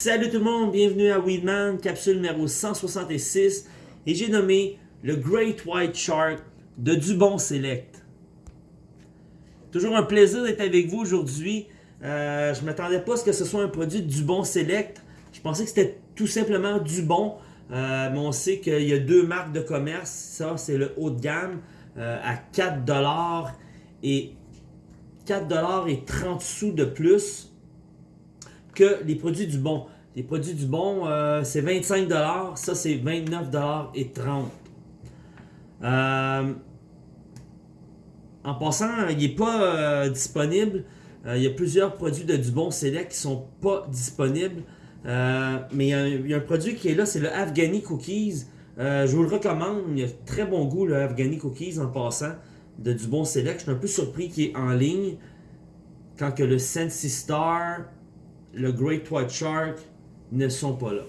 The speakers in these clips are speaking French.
Salut tout le monde, bienvenue à Weedman, capsule numéro 166 et j'ai nommé le Great White Shark de Dubon Select. Toujours un plaisir d'être avec vous aujourd'hui. Euh, je ne m'attendais pas à ce que ce soit un produit de Dubon Select. Je pensais que c'était tout simplement Dubon, euh, mais on sait qu'il y a deux marques de commerce. Ça, c'est le haut de gamme euh, à 4$ et 4$ et 30 sous de plus les produits du bon. Les produits du bon, euh, c'est 25$, ça c'est 29$ et 30$. Euh, en passant, il n'est pas euh, disponible. il y a plusieurs produits de Dubon Select qui sont pas disponibles. mais il y, a un, produit qui est là, c'est le Afghani Cookies. je vous le recommande, il a très bon goût le Afghani Cookies en passant de Dubon Select. Je suis un peu surpris qu'il est en ligne quand que le Sensi Star le Great White Shark ne sont pas là.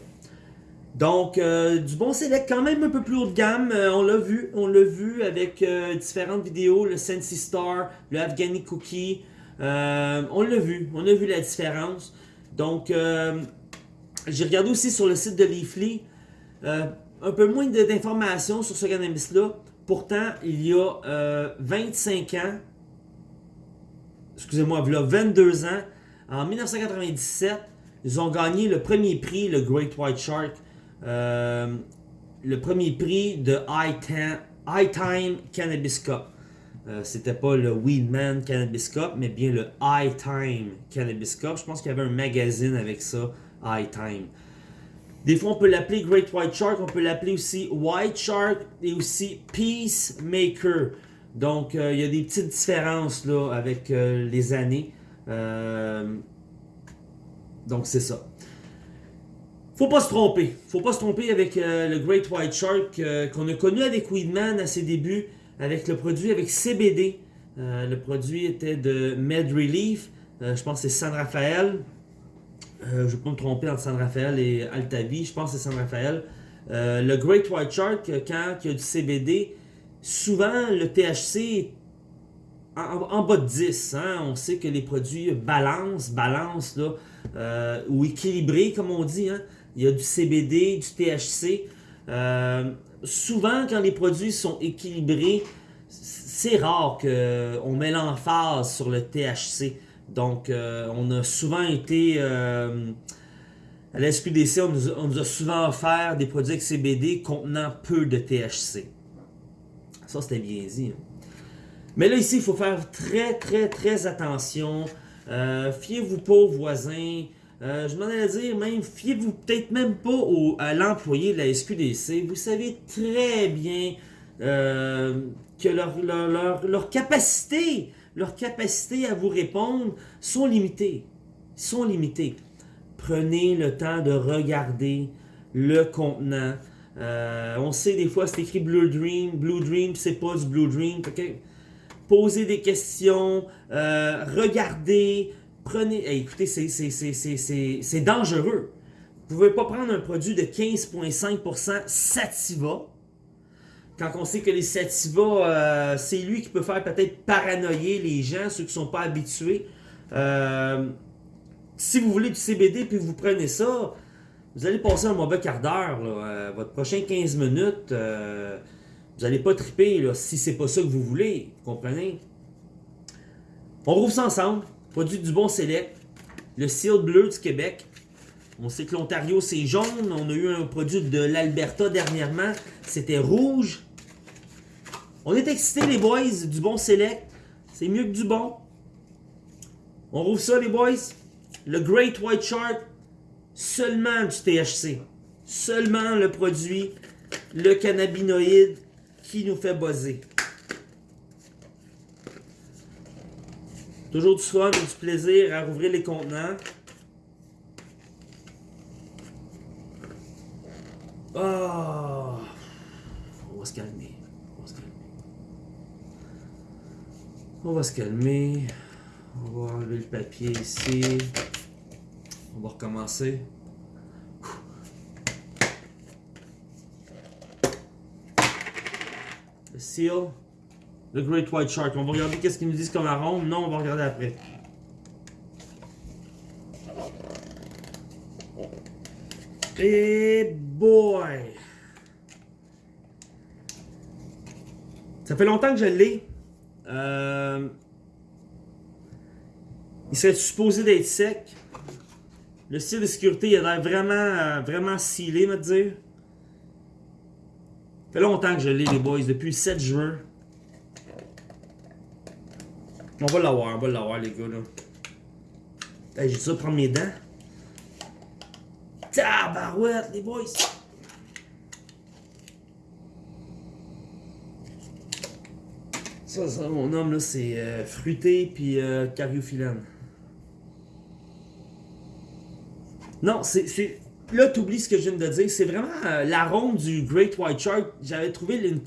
Donc, euh, du bon select quand même un peu plus haut de gamme. Euh, on l'a vu, on l'a vu avec euh, différentes vidéos, le Sensi Star, le Afghani Cookie. on l'a vu, on a vu la différence. Donc, j'ai regardé aussi sur le site de Leafly un peu moins d'informations sur ce cannabis-là. Pourtant, il y a 25 ans, excusez-moi, il y a 22 ans, en 1997, ils ont gagné le premier prix, le Great White Shark. Euh, le premier prix de High Time Cannabis Cup. Euh, C'était pas le Weedman Cannabis Cup, mais bien le High Time Cannabis Cup. Je pense qu'il y avait un magazine avec ça, High Time. Des fois, on peut l'appeler Great White Shark, on peut l'appeler aussi White Shark et aussi Peacemaker. Donc, euh, il y a des petites différences avec euh, les années. Euh, donc c'est ça. Faut pas se tromper. Faut pas se tromper avec euh, le Great White Shark euh, qu'on a connu avec Weedman à ses débuts, avec le produit avec CBD. le produit était de Med Relief. je pense que c'est San Rafael. je ne vais pas me tromper entre San Rafael et Altavi. Je pense que c'est San Rafael. le Great White Shark, quand il y a du CBD, souvent le THC en, bas de 10. Hein, on sait que les produits balance, balance, là, euh, ou équilibrés, comme on dit. Hein. Il y a du CBD, du THC. Euh, souvent, quand les produits sont équilibrés, c'est rare qu'on met l'emphase sur le THC. Donc, euh, on a souvent été... à la SQDC, on nous, a souvent offert des produits avec CBD contenant peu de THC. Ça, c'était bien dit. Hein. Mais là, ici, il faut faire très, très, très attention. Euh, fiez-vous pas aux voisins. Euh, je m'en allais dire, même, fiez-vous peut-être même pas à l'employé de la SQDC. Vous savez très bien euh, que leur, leur, leur capacité à vous répondre sont limitées. Sont limitées. Prenez le temps de regarder le contenant. on sait des fois c'est écrit Blue Dream, Blue Dream, c'est pas du Blue Dream. Okay? Poser des questions, euh, regardez, prenez... écoutez, c'est dangereux. Vous ne pouvez pas prendre un produit de 15,5% Sativa, quand on sait que les Sativa, euh, c'est lui qui peut faire peut-être paranoïer les gens, ceux qui ne sont pas habitués. Euh, si vous voulez du CBD puis vous prenez ça, vous allez passer un mauvais quart d'heure. votre prochain 15 minutes, vous n'allez pas triper là, si c'est pas ça que vous voulez. Vous comprenez? On rouvre ça ensemble. Produit du bon select. Le seal bleu du Québec. On sait que l'Ontario c'est jaune. On a eu un produit de l'Alberta dernièrement. C'était rouge. On est excités les boys du bon select. C'est mieux que du bon. On rouvre ça les boys. Le Great White Shark. Seulement du THC. Seulement le produit. Le cannabinoïde qui nous fait buzzer. Toujours du fun et du plaisir à rouvrir les contenants. Oh. On va se calmer. On va se calmer. On va se calmer. On va enlever le papier ici. On va recommencer. Seal, The Great White Shark. On va regarder qu'est-ce qu'ils nous disent comme arôme. Non, on va regarder après. Et boy! Ça fait longtemps que je l'ai. Euh, il serait supposé d'être sec. Le style de sécurité, il a l'air vraiment, euh, vraiment scellé, me dire. Fait longtemps que je l'ai, les boys, depuis le 7 juin. On va l'avoir, on va l'avoir, les gars, là. J'ai ça prendre mes dents. Tabarouette, les boys! Ça, ça, mon homme, là, c'est euh, fruité puis euh, cariophyllène. Non, c'est... Là, t'oublies ce que je viens de dire. C'est vraiment euh, l'arôme du Great White Shark. J'avais trouvé une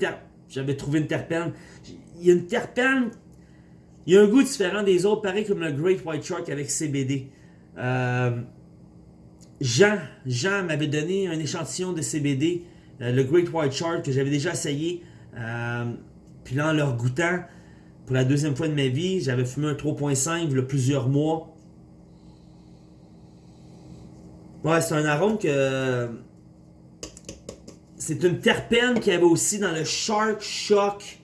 J'avais trouvé une terpène. Il y a une terpène... Il y a un goût différent des autres, pareil comme le Great White Shark avec CBD. Euh, Jean, Jean m'avait donné un échantillon de CBD, euh, le Great White Shark, que j'avais déjà essayé. Puis là, en leur goûtant, pour la deuxième fois de ma vie, j'avais fumé un 3.5 il y a plusieurs mois. Ouais, c'est un arôme que... C'est une terpène qu'il y avait aussi dans le Shark Shock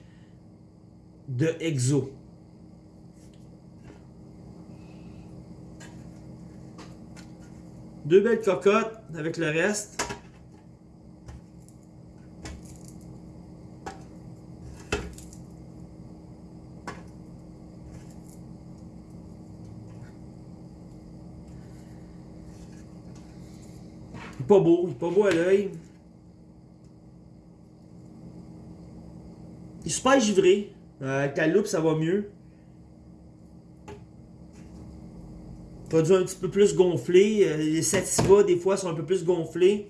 de Exo. Deux belles cocottes avec le reste. Pas beau, il est pas beau à l'œil. Il est super givré. Euh, avec la loupe, ça va mieux. Produit un petit peu plus gonflé. Euh, les sativa, des fois, sont un peu plus gonflés.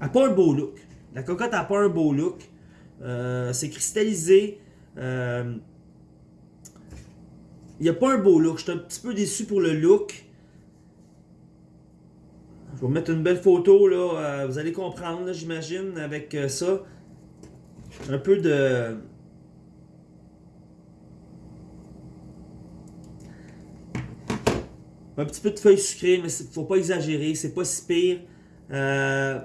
Elle pas un beau look. La cocotte n'a pas un beau look. Euh, c'est cristallisé. Euh, il n'y a pas un beau look. Je suis un petit peu déçu pour le look. Je vais vous mettre une belle photo, là. vous allez comprendre, j'imagine, avec ça. Un peu de... Un petit peu de feuilles sucrées, mais faut pas exagérer, c'est pas si pire. Euh,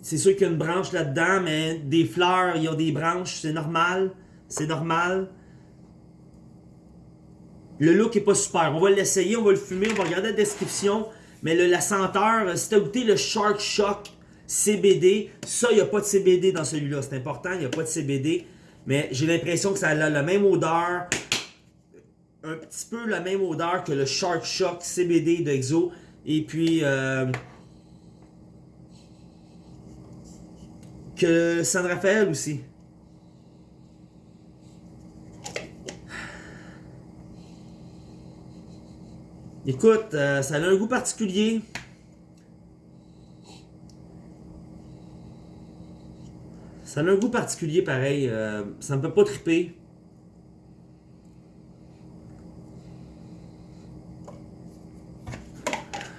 c'est sûr qu'il y a une branche là-dedans, mais des fleurs, il y a des branches, c'est normal. C'est normal. Le look est pas super. On va l'essayer, on va le fumer, on va regarder la description. Mais la senteur, si tu as goûté le Shark Shock CBD, ça, il n'y a pas de CBD dans celui-là. C'est important, il n'y a pas de CBD. Mais j'ai l'impression que ça a la même odeur, un petit peu la même odeur que le Shark Shock CBD d'Exo. Et puis, euh, que San Rafael aussi. Écoute, euh, ça a un goût particulier. Ça a un goût particulier pareil. Euh, ça ne peut pas triper.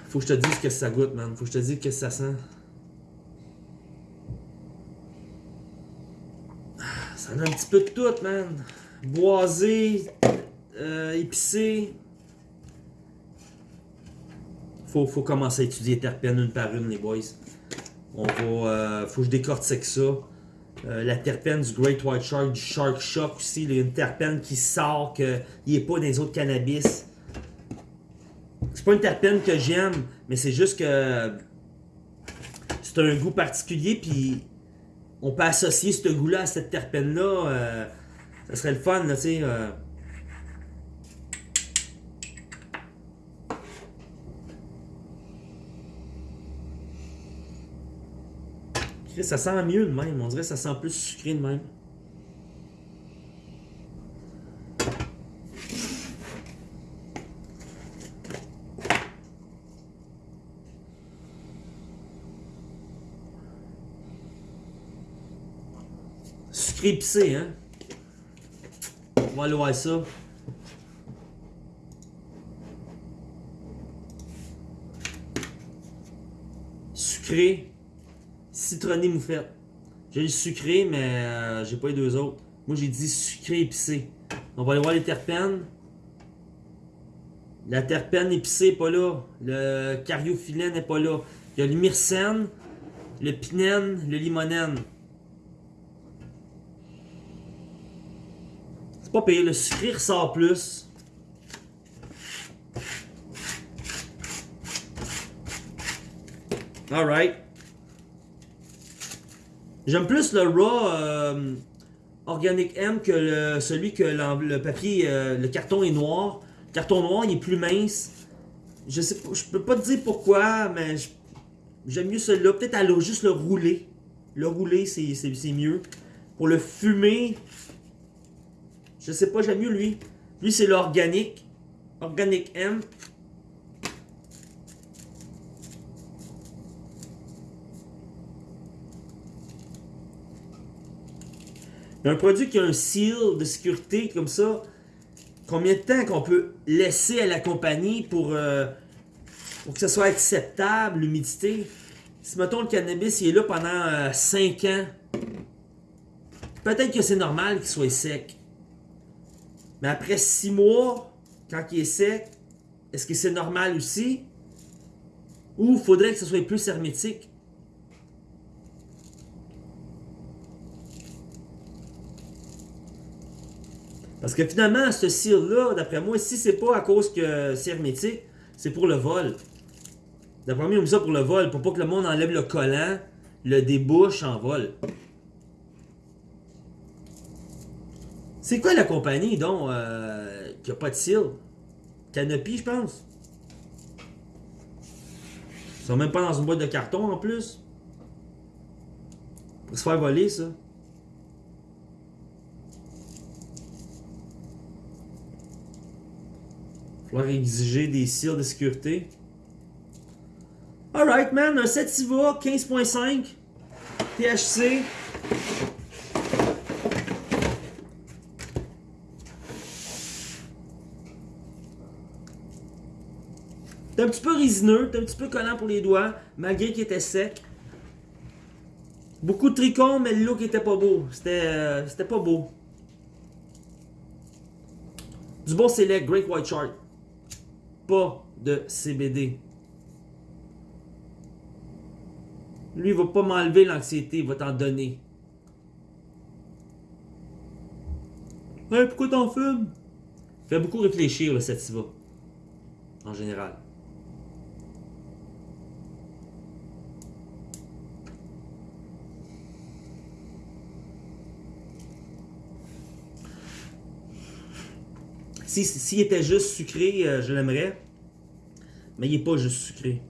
Faut que je te dise que ça goûte, man. Faut que je te dise que ça sent. Ça a un petit peu de tout, man. Boisé, euh, épicé. Faut, faut commencer à étudier terpènes une par une, les boys. On euh, faut que je décortique ça. Euh, la terpène du Great White Shark, du Shark Shock aussi. Il y a une terpène qui sort qu'il n'est pas dans les autres cannabis c'est pas une terpène que j'aime, mais c'est juste que c'est un goût particulier, puis on peut associer ce goût-là à cette terpène-là. Euh, ça serait le fun, tu sais. Ça sent mieux de même, on dirait que ça sent plus sucré de même. épicé, hein? On va aller voir ça. Sucré, citronné moufette. J'ai le sucré, mais euh, j'ai pas les deux autres. Moi, j'ai dit sucré épicé. On va aller voir les terpènes. La terpène épicée n'est pas là. Le cariophyllène n'est pas là. Il y a le myrcène, le pinène, le limonène. C'est pas pire. Le sucré ressort plus. Alright. J'aime plus le raw euh, Organic M que celui que le papier, euh, le carton est noir. Le carton noir, il est plus mince. Je sais je peux pas te dire pourquoi, mais j'aime mieux celui-là. Peut-être juste le rouler. Le rouler, c'est mieux. Pour le fumer, je sais pas, j'aime mieux lui. Lui, c'est l'organique. Organic M. Un produit qui a un seal de sécurité comme ça, combien de temps qu'on peut laisser à la compagnie pour, euh, que ça soit acceptable, l'humidité? Si, mettons, le cannabis il est là pendant 5 euh, ans, peut-être que c'est normal qu'il soit sec. Mais après 6 mois, quand il est sec, est-ce que c'est normal aussi? Ou faudrait que ce soit plus hermétique? Parce que finalement, ce cire-là, d'après moi, si c'est pas à cause que c'est hermétique, c'est pour le vol. D'après moi, ils ont ça pour le vol, pour pas que le monde enlève le collant, le débouche en vol. C'est quoi la compagnie, donc, euh, qui a pas de cire? Canopy, je pense. Ils sont même pas dans une boîte de carton, en plus. Pour se faire voler, ça. Falloir exiger des cires de sécurité. Alright, man. Un Sativa 15.5 THC. T'es un petit peu résineux, t'es un petit peu collant pour les doigts, malgré qu'il était sec. Beaucoup de tricônes, mais le look était pas beau. C'était euh, pas beau. Du bon select, Great White Shark pas de CBD. Lui, il va pas m'enlever l'anxiété, il va t'en donner. Hey, pourquoi t'en fumes? Fait beaucoup réfléchir, le sativa. En général. S'il était juste sucré, euh, je l'aimerais. Mais il n'est pas juste sucré.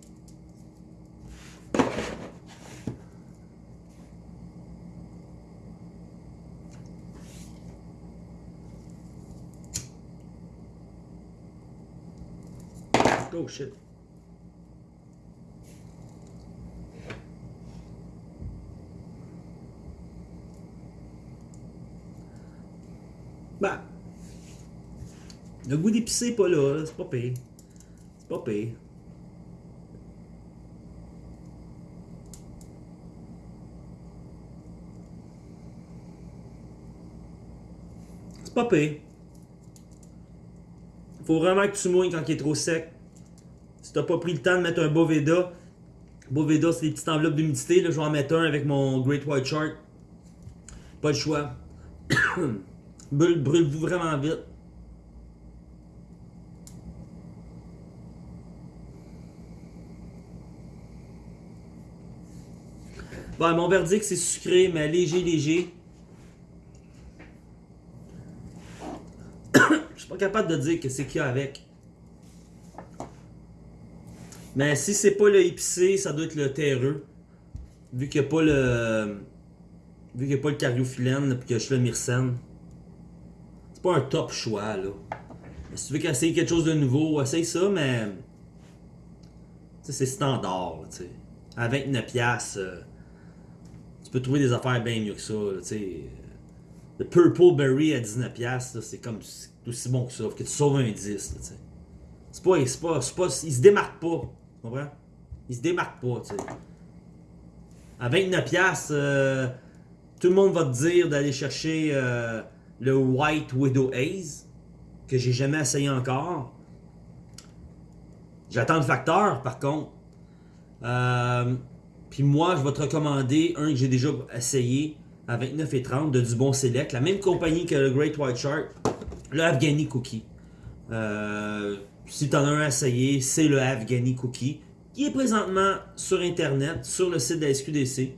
Oh. Le goût d'épicé pas là, c'est pas pire. C'est pas pire. C'est pas pire. Faut vraiment que tu mouilles quand il est trop sec. Si t'as pas pris le temps de mettre un Boveda, Boveda c'est des petites enveloppes d'humidité, je vais en mettre un avec mon Great White Shark. Pas le choix. Brûle-vous vraiment vite. Bon, mon verdict, c'est sucré, mais léger, léger. Je suis pas capable de dire que c'est qu'il y a avec. Mais si c'est pas le épicé, ça doit être le terreux. Vu qu'il n'y a pas le. Vu qu'il n'y a pas le cariophyllène, puis que je le myrcène. C'est pas un top choix, là. si tu veux essayer quelque chose de nouveau, essaye ça, mais. c'est standard, tu sais. À 29$. Euh, tu peux trouver des affaires bien mieux que ça. le Purple Berry à 19$, c'est comme aussi bon que ça. que tu sauves un 10. C'est pas, c'est pas, pas, il se démarque pas. Tu comprends? Il se démarque pas. À 29$, euh, tout le monde va te dire d'aller chercher euh, le White Widow Haze, que j'ai jamais essayé encore. J'attends le facteur, par contre. Euh, puis moi, je vais te recommander un que j'ai déjà essayé à 29,30 de du bon select. La même compagnie que le Great White Shark, le Afghani Cookie. Euh, si tu en as un à essayer, c'est le Afghani Cookie. Qui est présentement sur Internet, sur le site de la SQDC.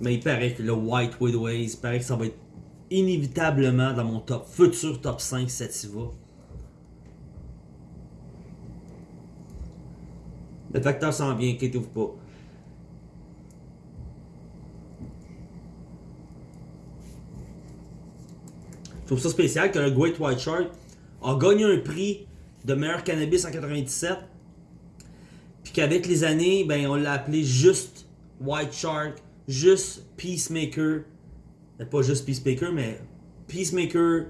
Mais il paraît que le White Widways, il paraît que ça va être inévitablement dans mon futur top 5 Sativa. Le facteur s'en vient, inquiétez-vous pas. Je trouve ça spécial que le Great White Shark a gagné un prix de meilleur cannabis en 97. Puis qu'avec les années, ben, on l'a appelé juste White Shark, juste Peacemaker. Pas juste Peacemaker, mais Peacemaker,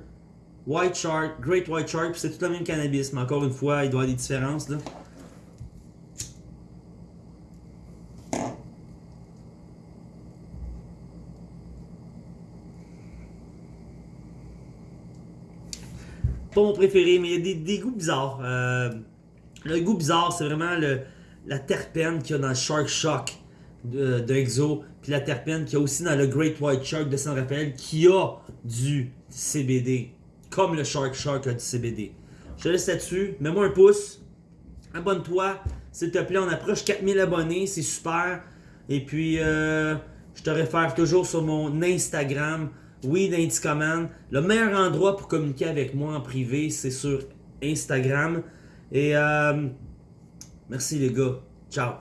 White Shark, Great White Shark, c'est tout le même cannabis. Mais encore une fois, il doit y avoir des différences. Là. Pas mon préféré, mais il y a des, goûts bizarres. Euh, le goût bizarre, c'est vraiment le, la terpène qu'il y a dans le Shark Shock de, Exo, puis la terpène qu'il y a aussi dans le Great White Shark de San Rafael, qui a du CBD, comme le Shark Shark a du CBD. Je te laisse là-dessus, mets-moi un pouce, abonne-toi, s'il te plaît, on approche 4000 abonnés, c'est super. Et puis, euh, je te réfère toujours sur mon Instagram, oui, Command. Le meilleur endroit pour communiquer avec moi en privé, c'est sur Instagram. Et euh, merci les gars. Ciao.